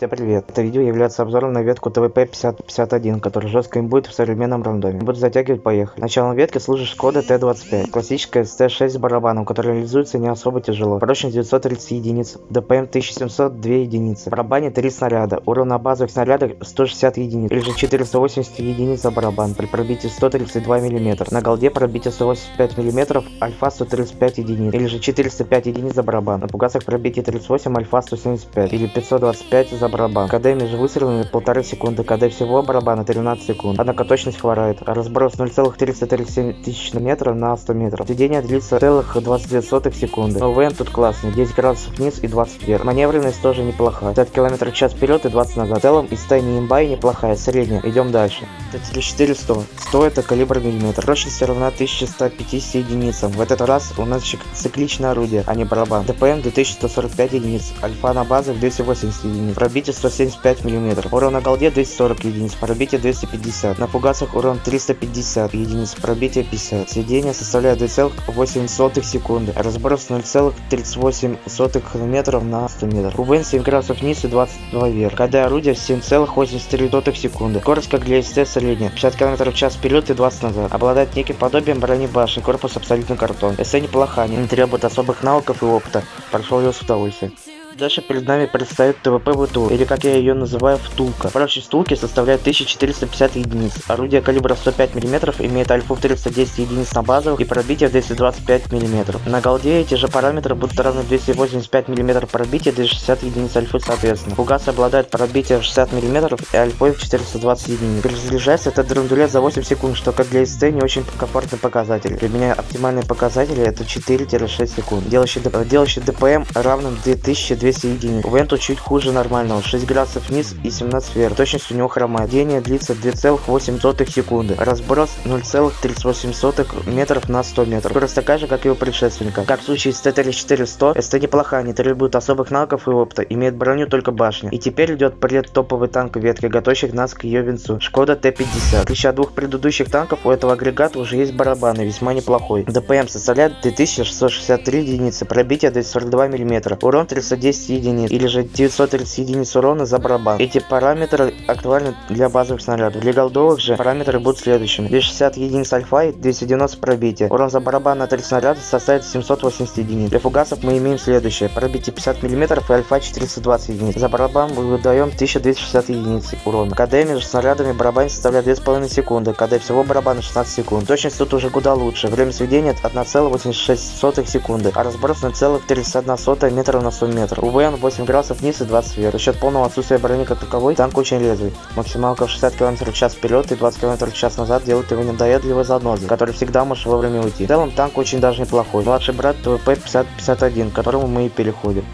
Всем привет! Это видео является обзором на ветку ТВП-5051, которая жестко будет в современном рандоме. Буду затягивать, поехали. Началом ветки служит Шкода Т-25, классическая СТ-6 с барабаном, которая реализуется не особо тяжело. Прочность 930 единиц, ДПМ 1700 2 единицы. В барабане 3 снаряда, урон на базовых снарядах 160 единиц, или же 480 единиц за барабан при пробитии 132 мм. На голде пробитие 185 мм, альфа 135 единиц, или же 405 единиц за барабан. На пугасах пробитие 38, альфа 175, или 525 за барабан. КД между выстрелами полторы секунды, КД всего барабана 13 секунд. Однако точность хворает. Разброс 0,337 тысяч метров на 100 метров. Сведение длится целых 22 сотых секунды. ОВН тут классный, 10 градусов вниз и 20 вверх. Маневренность тоже неплохая. 50 км в час вперед и 20 назад. В целом стаи не имба и неплохая, средняя. Идем дальше. Это 400. 100 это калибр миллиметр. Точность равна 1150 единицам. В этот раз у нас цикличное орудие, а не барабан. ДПМ 2145 единиц. Альфа на базах 280 единиц. Пробитие 175 мм. Урон на голде 240 единиц. Пробитие 250. На фугасах урон 350 единиц. Пробитие 50. Сведение составляет 2,8 секунды. Разброс 0,38 метров на 100 метров. УВН 7 градусов вниз и 22 вверх. КД орудия 7,83 секунды. Скорость как для СТ средняя. 50 км в час вперед и 20 назад. Обладает неким подобием брони башни. Корпус абсолютно картон. СТ неплоха, не требует особых навыков и опыта. Прошел ее с удовольствием. Дальше перед нами предстоит ТВП ВТУ, или как я ее называю, втулка. Прочность втулки составляет 1450 единиц. Орудие калибра 105 мм имеет альфу 310 единиц на базовых и пробитие 225 мм. На голде эти же параметры будут равны 285 мм пробития, 260 единиц альфы соответственно. Фугас обладает пробитием 60 мм и альфой 420 единиц. Перезаряжается этот драндулет за 8 секунд, что как для СТ не очень комфортный показатель. Для меня оптимальные показатели это 4-6 секунд, делающий, делающий ДПМ равным 2200 200 единиц. У Венту чуть хуже нормального, 6 градусов вниз и 17 вверх. Точность у него хромает. Дение длится 2,8 секунды. Разброс 0,38 метров на 100 метров. Скорость такая же, как и у предшественника. Как в случае с Т-34-100, СТ неплохая, не требует особых навыков и опыта, имеет броню только башня. И теперь идет пред топовый танк ветки, готовящих нас к ее венцу. Шкода Т-50. В отличие от двух предыдущих танков, у этого агрегата уже есть барабаны, весьма неплохой. ДПМ составляет 2663 единицы, пробитие 242 мм, урон 310 910 единиц или же 930 единиц урона за барабан. Эти параметры актуальны для базовых снарядов. Для голдовых же параметры будут следующими. 260 единиц альфа и 290 пробития. Урон за барабан на 3 снаряда составит 780 единиц. Для фугасов мы имеем следующее. Пробитие 50 мм и альфа 420 единиц. За барабан мы выдаем 1260 единиц урона. КД между снарядами барабан составляет 2,5 секунды. КД всего барабана 16 секунд. Точность тут уже куда лучше. Время сведения 1,86 секунды, а разброс 0,31 метра на 100 метров. УВН 8 градусов вниз и 20 вверх. За счет полного отсутствия брони как таковой, танк очень резвый. Максималка в 60 км в час вперед и 20 км в час назад делает его недоедливой занозой, который всегда может вовремя уйти. В целом танк очень даже неплохой. Младший брат ТВП 5051, к которому мы и переходим.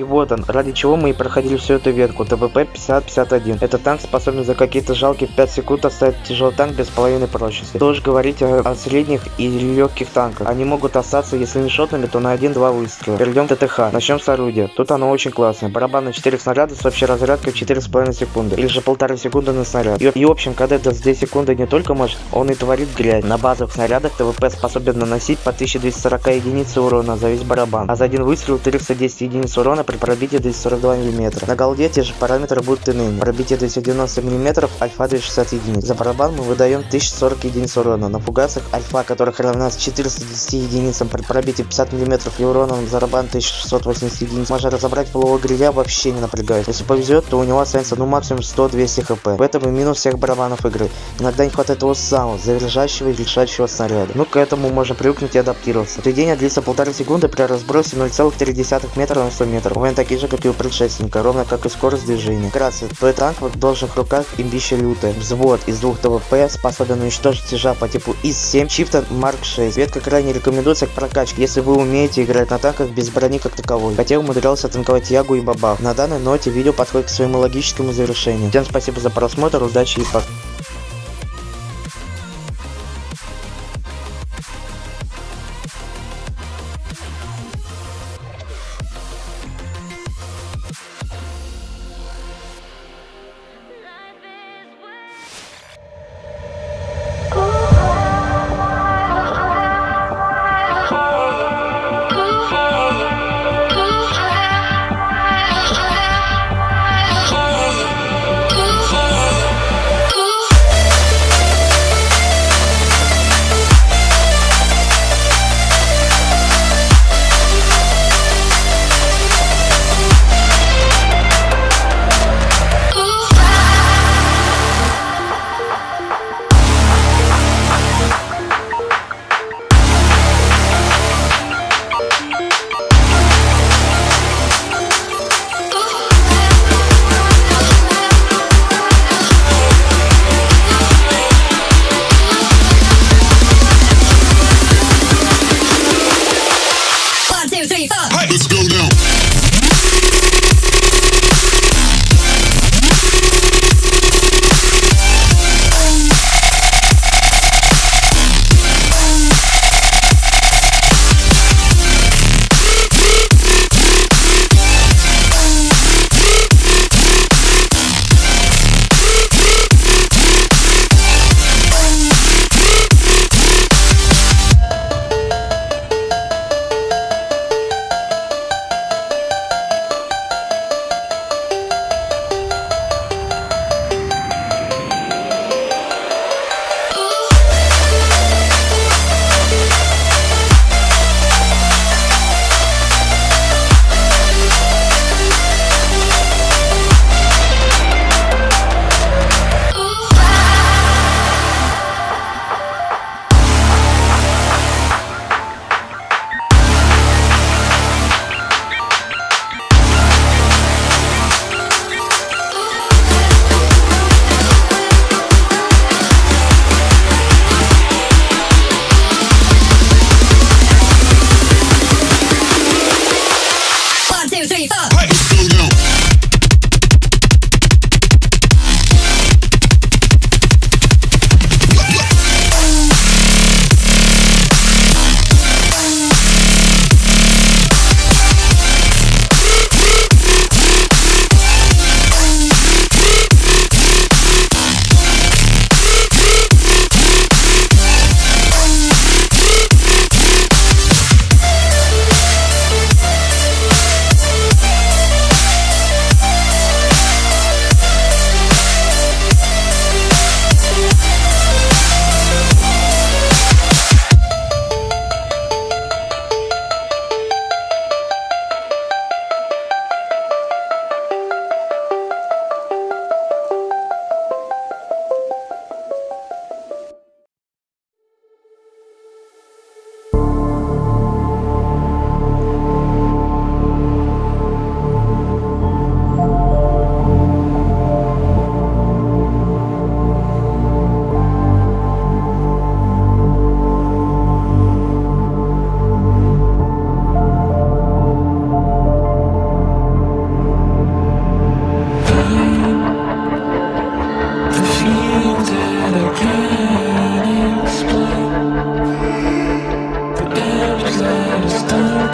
И вот он, ради чего мы и проходили всю эту ветку, TVP T 50/51. Этот танк способен за какие-то жалкие 5 секунд оставить тяжелый танк без половины прочности. Уж говорить о, о средних и легких танках. Они могут остаться, если не шотными, то на 1-2 выстрела. Перейдем ТТХ. Начнем с орудия. Тут оно очень классное. Барабан на 4 снаряда с общей разрядкой в 4,5 секунды. Или же полторы секунды на снаряд. И, и в общем, когда это с 2 секунды не только может, он и творит грязь. На базовых снарядах TVP способен наносить по 1240 единиц урона за весь барабан. А за один выстрел 310 единиц урона при пробитии 242 мм. На голде те же параметры будут иными. Пробитие 290 мм, альфа 260 единиц. За барабан мы выдаем 1040 единиц урона. На фугасах альфа, которых равна 410 единицам при пробитии 50 мм и уроном за барабан 1680 единиц. Можно разобрать полового гриля вообще не напрягает. Если повезет, то у него останется ну максимум 100-200 хп. В этом и минус всех барабанов игры. Иногда не хватает того самого, заряжающего и решающего снаряда. Ну к этому можно привыкнуть и адаптироваться. Отведение длится полторы секунды при разбросе 0,3 метра на 100 метров. Момент такие же, как и у предшественника, ровно как и скорость движения. Вкратце, твой танк в должных руках имбище лютая. Взвод из двух ТВП способен уничтожить тяжа по типу ИС-7 Чифтон Марк 6. Ветка крайне рекомендуется к прокачке, если вы умеете играть на танках без брони как таковой. Хотя умудрялся танковать Ягу и Бабах. На данной ноте видео подходит к своему логическому завершению. Всем спасибо за просмотр, удачи и пока.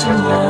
to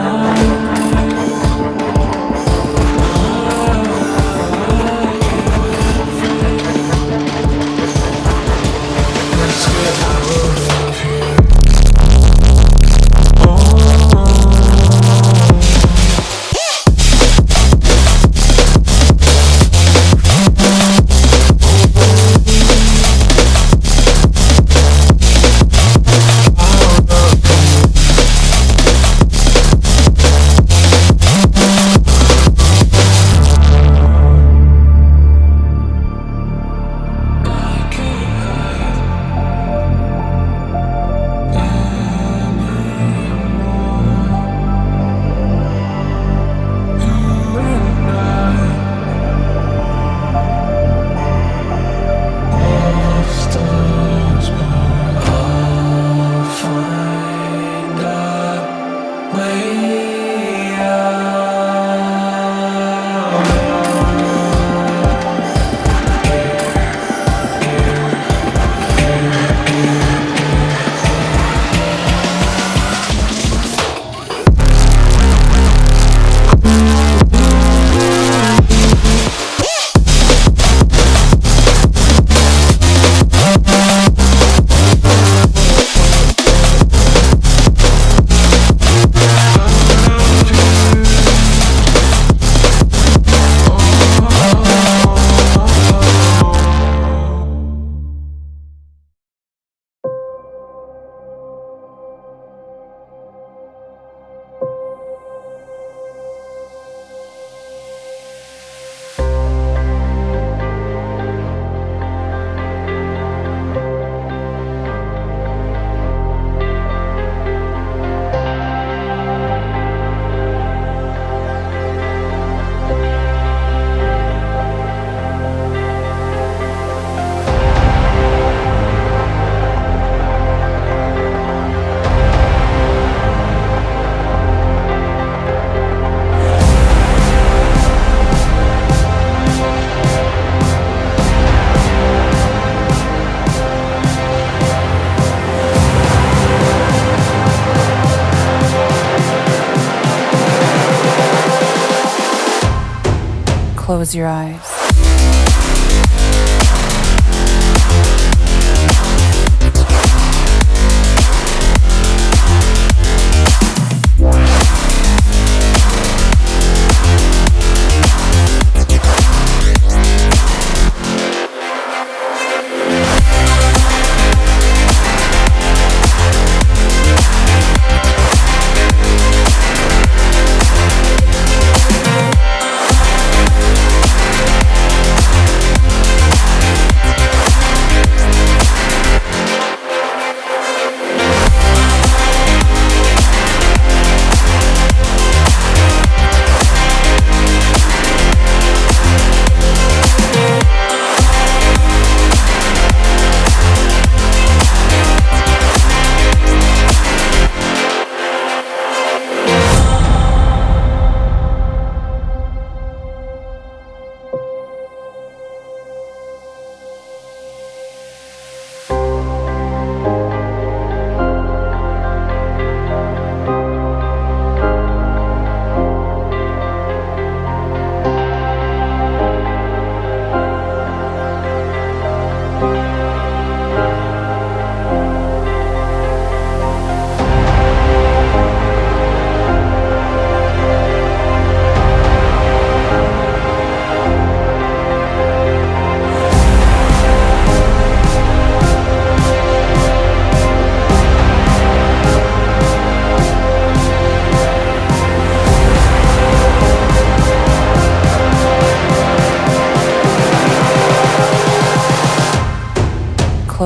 Close your eyes.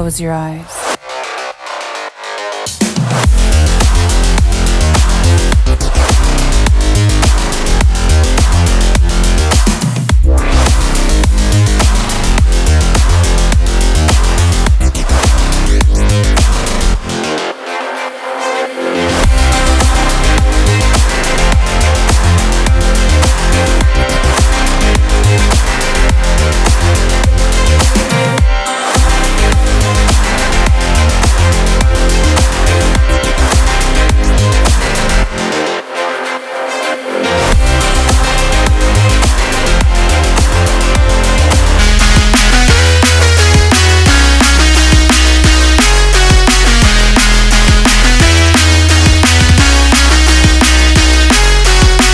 Close your eyes.